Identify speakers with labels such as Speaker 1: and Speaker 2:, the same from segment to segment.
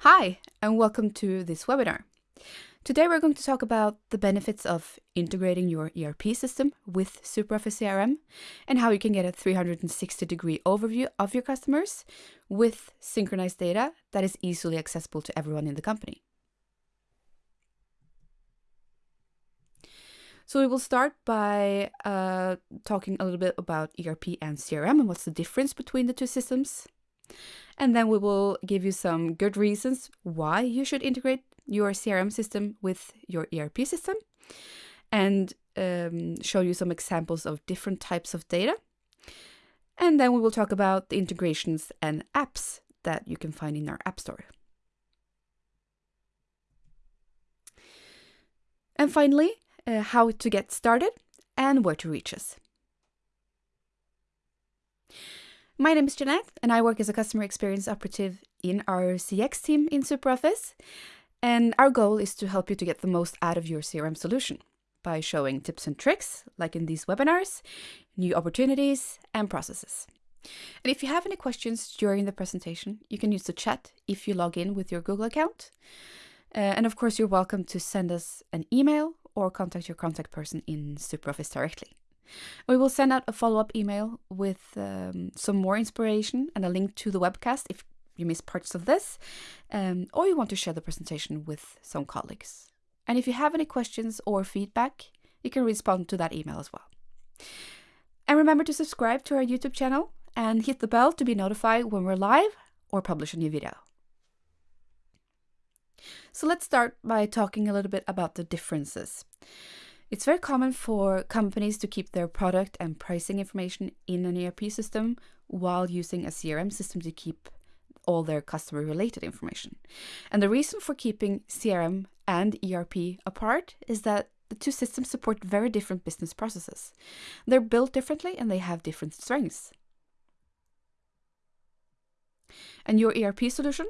Speaker 1: Hi, and welcome to this webinar. Today we're going to talk about the benefits of integrating your ERP system with SuperOffice CRM and how you can get a 360 degree overview of your customers with synchronized data that is easily accessible to everyone in the company. So we will start by uh, talking a little bit about ERP and CRM and what's the difference between the two systems. And then we will give you some good reasons why you should integrate your CRM system with your ERP system and um, show you some examples of different types of data. And then we will talk about the integrations and apps that you can find in our App Store. And finally, uh, how to get started and where to reach us. My name is Jeanette, and I work as a customer experience operative in our CX team in SuperOffice. And our goal is to help you to get the most out of your CRM solution by showing tips and tricks, like in these webinars, new opportunities, and processes. And if you have any questions during the presentation, you can use the chat if you log in with your Google account. Uh, and of course, you're welcome to send us an email or contact your contact person in SuperOffice directly. We will send out a follow up email with um, some more inspiration and a link to the webcast if you missed parts of this, um, or you want to share the presentation with some colleagues. And if you have any questions or feedback, you can respond to that email as well. And remember to subscribe to our YouTube channel and hit the bell to be notified when we're live or publish a new video. So let's start by talking a little bit about the differences. It's very common for companies to keep their product and pricing information in an ERP system while using a CRM system to keep all their customer related information. And the reason for keeping CRM and ERP apart is that the two systems support very different business processes. They're built differently and they have different strengths. And your ERP solution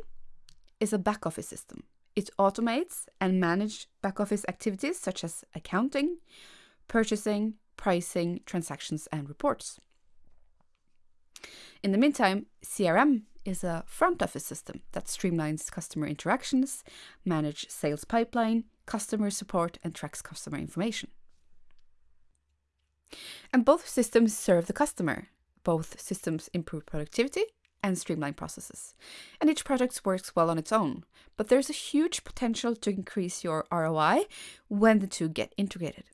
Speaker 1: is a back office system. It automates and manages back office activities such as accounting, purchasing, pricing, transactions, and reports. In the meantime, CRM is a front office system that streamlines customer interactions, manages sales pipeline, customer support, and tracks customer information. And both systems serve the customer. Both systems improve productivity and streamline processes. And each product works well on its own, but there's a huge potential to increase your ROI when the two get integrated.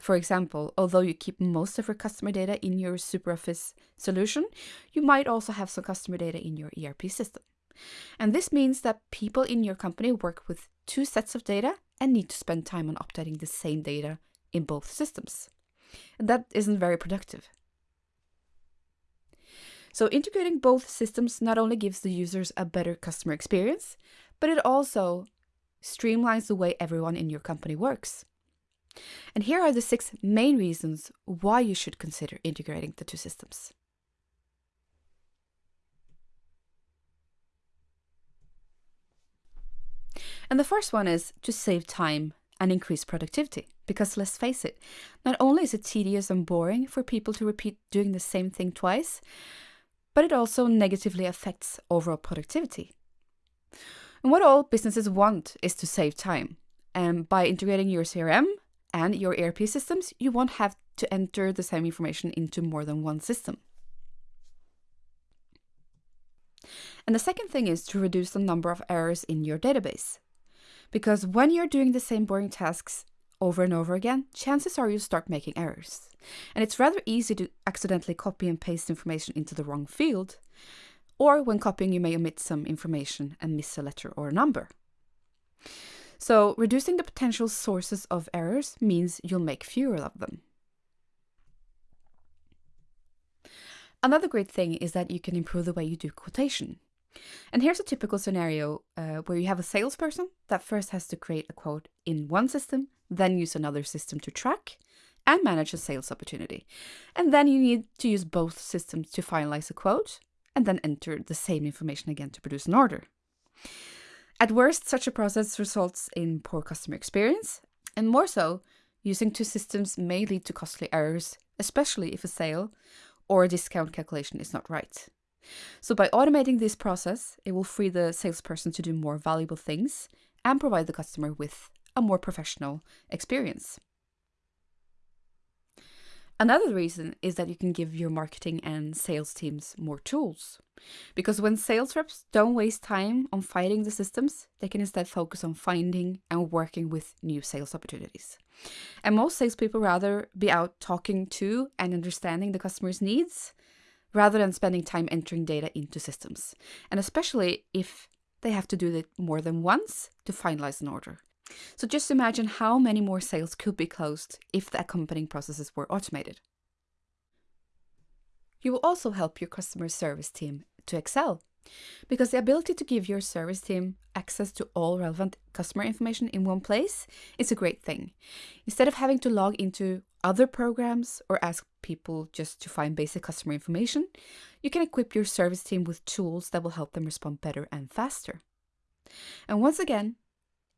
Speaker 1: For example, although you keep most of your customer data in your SuperOffice solution, you might also have some customer data in your ERP system. And this means that people in your company work with two sets of data and need to spend time on updating the same data in both systems. And that isn't very productive. So integrating both systems not only gives the users a better customer experience, but it also streamlines the way everyone in your company works. And here are the six main reasons why you should consider integrating the two systems. And the first one is to save time and increase productivity. Because let's face it, not only is it tedious and boring for people to repeat doing the same thing twice, but it also negatively affects overall productivity. And what all businesses want is to save time. And by integrating your CRM and your ERP systems, you won't have to enter the same information into more than one system. And the second thing is to reduce the number of errors in your database. Because when you're doing the same boring tasks over and over again, chances are you'll start making errors. And it's rather easy to accidentally copy and paste information into the wrong field, or when copying, you may omit some information and miss a letter or a number. So, reducing the potential sources of errors means you'll make fewer of them. Another great thing is that you can improve the way you do quotation. And here's a typical scenario uh, where you have a salesperson that first has to create a quote in one system, then use another system to track and manage a sales opportunity. And then you need to use both systems to finalize a quote and then enter the same information again to produce an order. At worst, such a process results in poor customer experience, and more so, using two systems may lead to costly errors, especially if a sale or a discount calculation is not right. So by automating this process, it will free the salesperson to do more valuable things and provide the customer with a more professional experience. Another reason is that you can give your marketing and sales teams more tools. Because when sales reps don't waste time on fighting the systems, they can instead focus on finding and working with new sales opportunities. And most salespeople rather be out talking to and understanding the customer's needs rather than spending time entering data into systems. And especially if they have to do it more than once to finalize an order. So just imagine how many more sales could be closed if the accompanying processes were automated. You will also help your customer service team to excel because the ability to give your service team access to all relevant customer information in one place is a great thing. Instead of having to log into other programs or ask people just to find basic customer information, you can equip your service team with tools that will help them respond better and faster. And once again,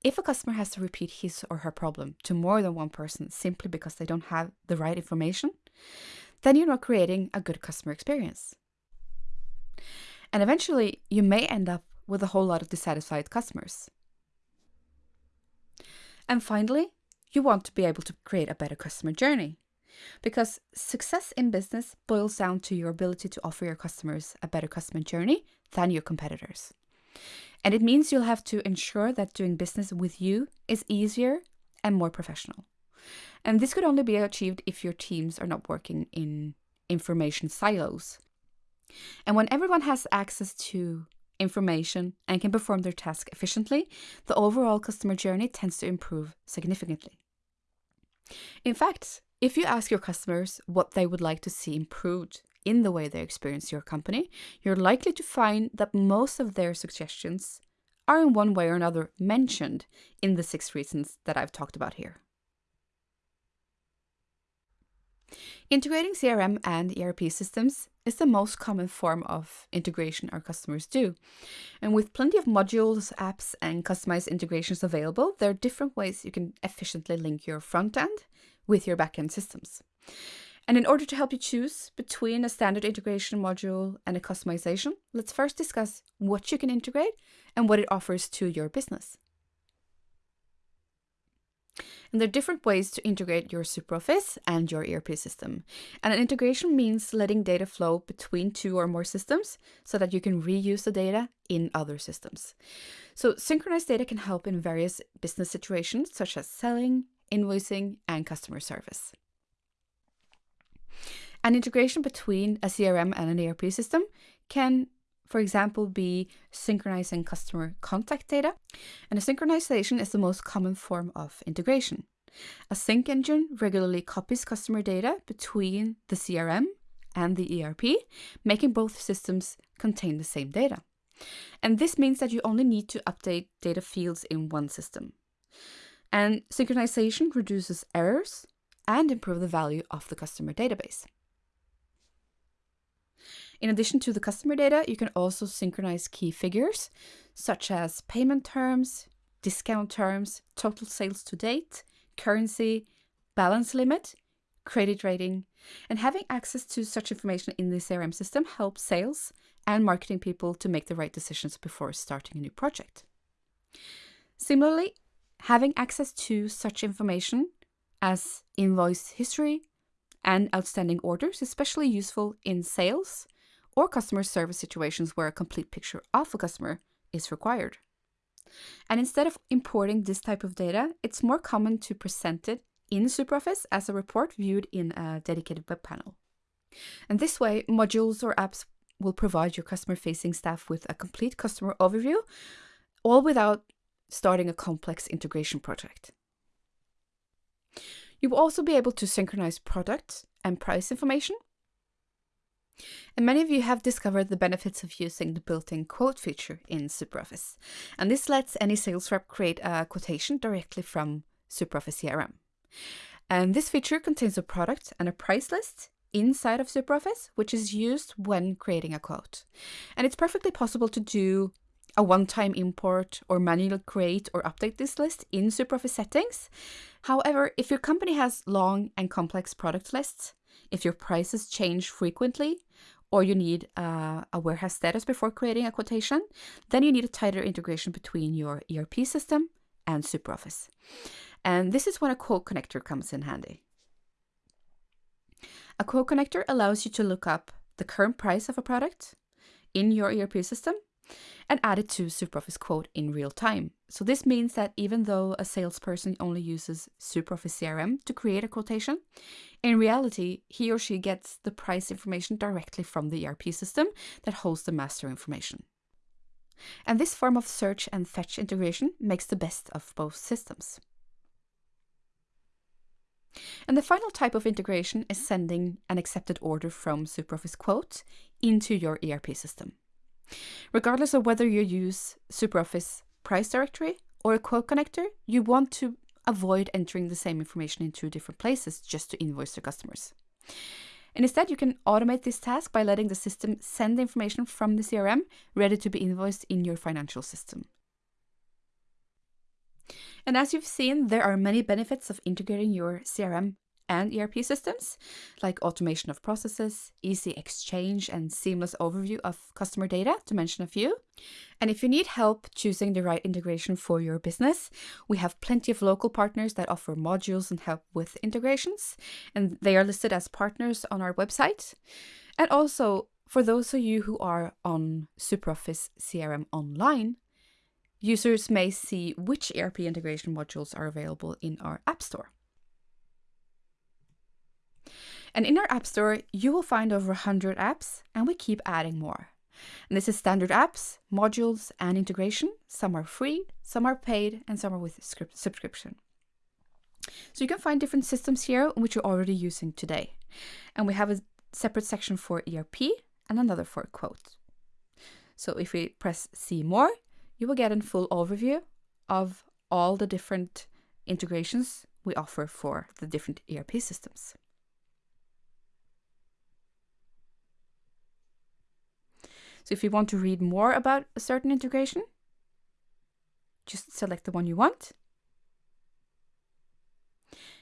Speaker 1: if a customer has to repeat his or her problem to more than one person simply because they don't have the right information, then you're not creating a good customer experience. And eventually, you may end up with a whole lot of dissatisfied customers. And finally, you want to be able to create a better customer journey. Because success in business boils down to your ability to offer your customers a better customer journey than your competitors. And it means you'll have to ensure that doing business with you is easier and more professional. And this could only be achieved if your teams are not working in information silos. And when everyone has access to information and can perform their task efficiently, the overall customer journey tends to improve significantly. In fact, if you ask your customers what they would like to see improved in the way they experience your company, you're likely to find that most of their suggestions are in one way or another mentioned in the six reasons that I've talked about here. Integrating CRM and ERP systems is the most common form of integration our customers do. And with plenty of modules, apps, and customized integrations available, there are different ways you can efficiently link your front end with your backend systems. And in order to help you choose between a standard integration module and a customization, let's first discuss what you can integrate and what it offers to your business. And there are different ways to integrate your SuperOffice and your ERP system. And an integration means letting data flow between two or more systems so that you can reuse the data in other systems. So synchronized data can help in various business situations such as selling, invoicing, and customer service. An integration between a CRM and an ERP system can, for example, be synchronizing customer contact data. And a synchronization is the most common form of integration. A sync engine regularly copies customer data between the CRM and the ERP, making both systems contain the same data. And this means that you only need to update data fields in one system. And synchronization reduces errors and improve the value of the customer database. In addition to the customer data, you can also synchronize key figures such as payment terms, discount terms, total sales to date, currency, balance limit, credit rating, and having access to such information in the CRM system helps sales and marketing people to make the right decisions before starting a new project. Similarly, having access to such information as invoice history and outstanding orders especially useful in sales or customer service situations where a complete picture of a customer is required. And instead of importing this type of data, it's more common to present it in SuperOffice as a report viewed in a dedicated web panel. And this way, modules or apps will provide your customer facing staff with a complete customer overview, all without starting a complex integration project. You will also be able to synchronize product and price information and many of you have discovered the benefits of using the built-in quote feature in SuperOffice. And this lets any sales rep create a quotation directly from SuperOffice CRM. And this feature contains a product and a price list inside of SuperOffice, which is used when creating a quote. And it's perfectly possible to do a one-time import or manual create or update this list in SuperOffice settings. However, if your company has long and complex product lists, if your prices change frequently, or you need uh, a warehouse status before creating a quotation, then you need a tighter integration between your ERP system and SuperOffice. And this is when a quote connector comes in handy. A quote connector allows you to look up the current price of a product in your ERP system and add it to SuperOffice Quote in real time. So this means that even though a salesperson only uses SuperOffice CRM to create a quotation, in reality, he or she gets the price information directly from the ERP system that holds the master information. And this form of search and fetch integration makes the best of both systems. And the final type of integration is sending an accepted order from SuperOffice Quote into your ERP system. Regardless of whether you use SuperOffice Price Directory or a quote connector, you want to avoid entering the same information in two different places just to invoice your customers. And instead, you can automate this task by letting the system send the information from the CRM ready to be invoiced in your financial system. And as you've seen, there are many benefits of integrating your CRM and ERP systems, like automation of processes, easy exchange, and seamless overview of customer data, to mention a few. And if you need help choosing the right integration for your business, we have plenty of local partners that offer modules and help with integrations, and they are listed as partners on our website. And also, for those of you who are on SuperOffice CRM Online, users may see which ERP integration modules are available in our App Store. And in our App Store, you will find over 100 apps, and we keep adding more. And this is standard apps, modules, and integration. Some are free, some are paid, and some are with subscription. So you can find different systems here which you're already using today. And we have a separate section for ERP and another for quote. So if we press see more, you will get a full overview of all the different integrations we offer for the different ERP systems. So if you want to read more about a certain integration, just select the one you want.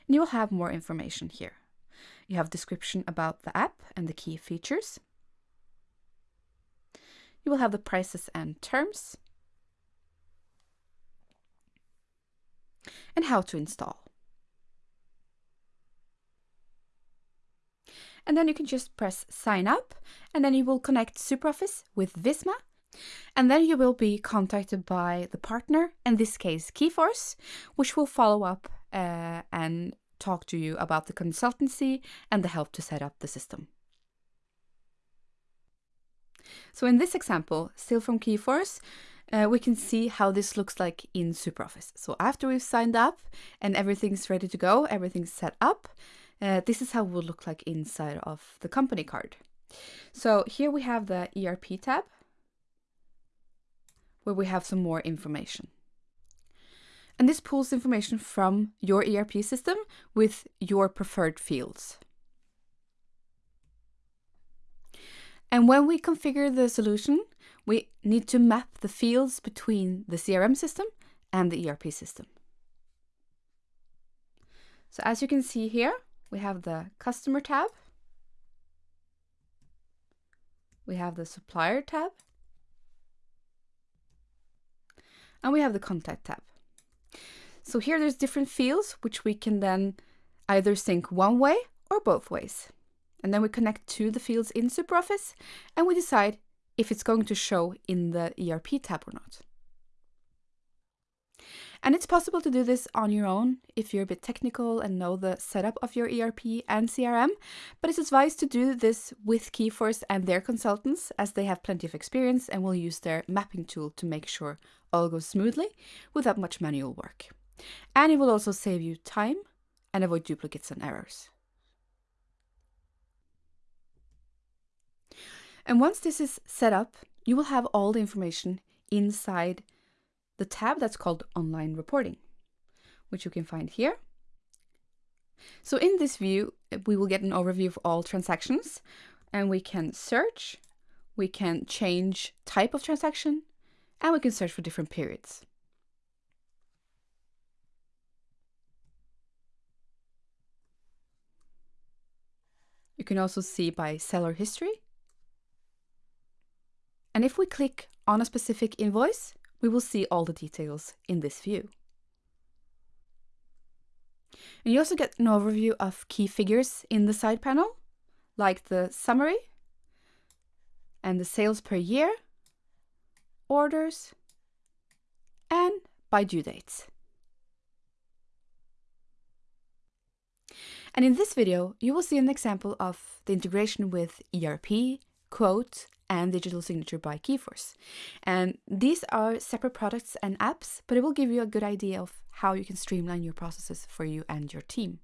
Speaker 1: And you will have more information here. You have description about the app and the key features. You will have the prices and terms. And how to install. And then you can just press sign up and then you will connect SuperOffice with Visma and then you will be contacted by the partner, in this case Keyforce, which will follow up uh, and talk to you about the consultancy and the help to set up the system. So in this example, still from Keyforce, uh, we can see how this looks like in SuperOffice. So after we've signed up and everything's ready to go, everything's set up, uh, this is how it will look like inside of the company card. So here we have the ERP tab, where we have some more information. And this pulls information from your ERP system with your preferred fields. And when we configure the solution, we need to map the fields between the CRM system and the ERP system. So as you can see here, we have the customer tab. We have the supplier tab. And we have the contact tab. So here there's different fields which we can then either sync one way or both ways. And then we connect to the fields in SuperOffice and we decide if it's going to show in the ERP tab or not. And it's possible to do this on your own if you're a bit technical and know the setup of your ERP and CRM, but it's advised to do this with Keyforce and their consultants as they have plenty of experience and will use their mapping tool to make sure all goes smoothly without much manual work. And it will also save you time and avoid duplicates and errors. And once this is set up, you will have all the information inside the tab that's called Online Reporting, which you can find here. So in this view, we will get an overview of all transactions and we can search, we can change type of transaction, and we can search for different periods. You can also see by seller history And if we click on a specific invoice, we will see all the details in this view. And you also get an overview of key figures in the side panel, like the summary and the sales per year, orders, and by due dates. And in this video, you will see an example of the integration with ERP, Quote, and Digital Signature by Keyforce. And these are separate products and apps, but it will give you a good idea of how you can streamline your processes for you and your team.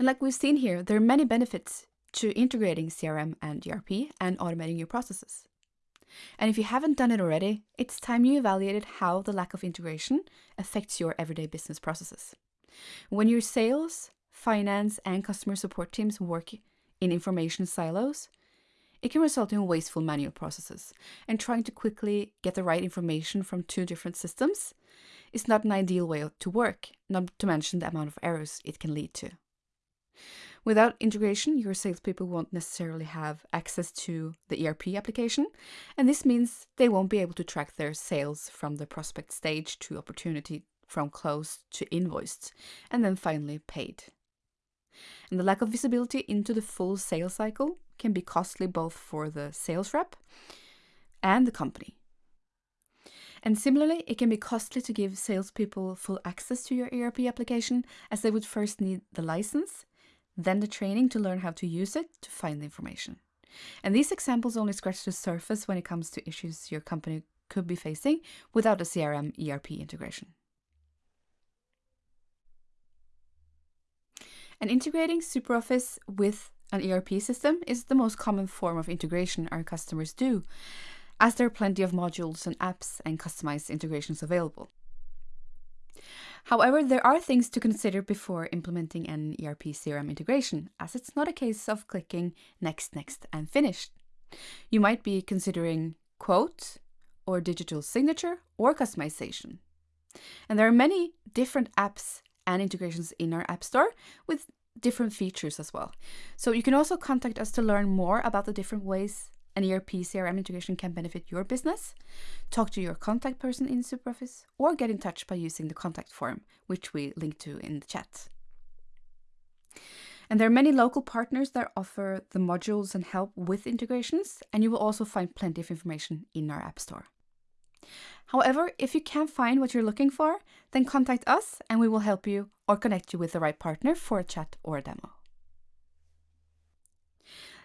Speaker 1: And like we've seen here, there are many benefits to integrating CRM and ERP and automating your processes. And if you haven't done it already, it's time you evaluated how the lack of integration affects your everyday business processes. When your sales, finance, and customer support teams work in information silos, it can result in wasteful manual processes, and trying to quickly get the right information from two different systems is not an ideal way to work, not to mention the amount of errors it can lead to. Without integration, your salespeople won't necessarily have access to the ERP application, and this means they won't be able to track their sales from the prospect stage to opportunity from closed to invoiced, and then finally paid. And the lack of visibility into the full sales cycle can be costly both for the sales rep and the company. And similarly, it can be costly to give salespeople full access to your ERP application, as they would first need the license then the training to learn how to use it to find the information. And these examples only scratch the surface when it comes to issues your company could be facing without a CRM ERP integration. And integrating SuperOffice with an ERP system is the most common form of integration our customers do, as there are plenty of modules and apps and customized integrations available. However, there are things to consider before implementing an ERP CRM integration, as it's not a case of clicking next, next, and finished. You might be considering quote, or digital signature, or customization. And there are many different apps and integrations in our App Store with different features as well. So you can also contact us to learn more about the different ways an ERP CRM integration can benefit your business, talk to your contact person in SuperOffice, or get in touch by using the contact form, which we link to in the chat. And there are many local partners that offer the modules and help with integrations, and you will also find plenty of information in our App Store. However, if you can't find what you're looking for, then contact us and we will help you or connect you with the right partner for a chat or a demo.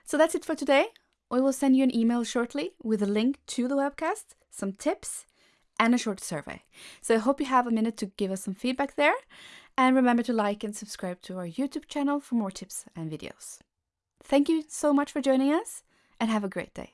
Speaker 1: So that's it for today. We will send you an email shortly with a link to the webcast, some tips, and a short survey. So I hope you have a minute to give us some feedback there. And remember to like and subscribe to our YouTube channel for more tips and videos. Thank you so much for joining us and have a great day.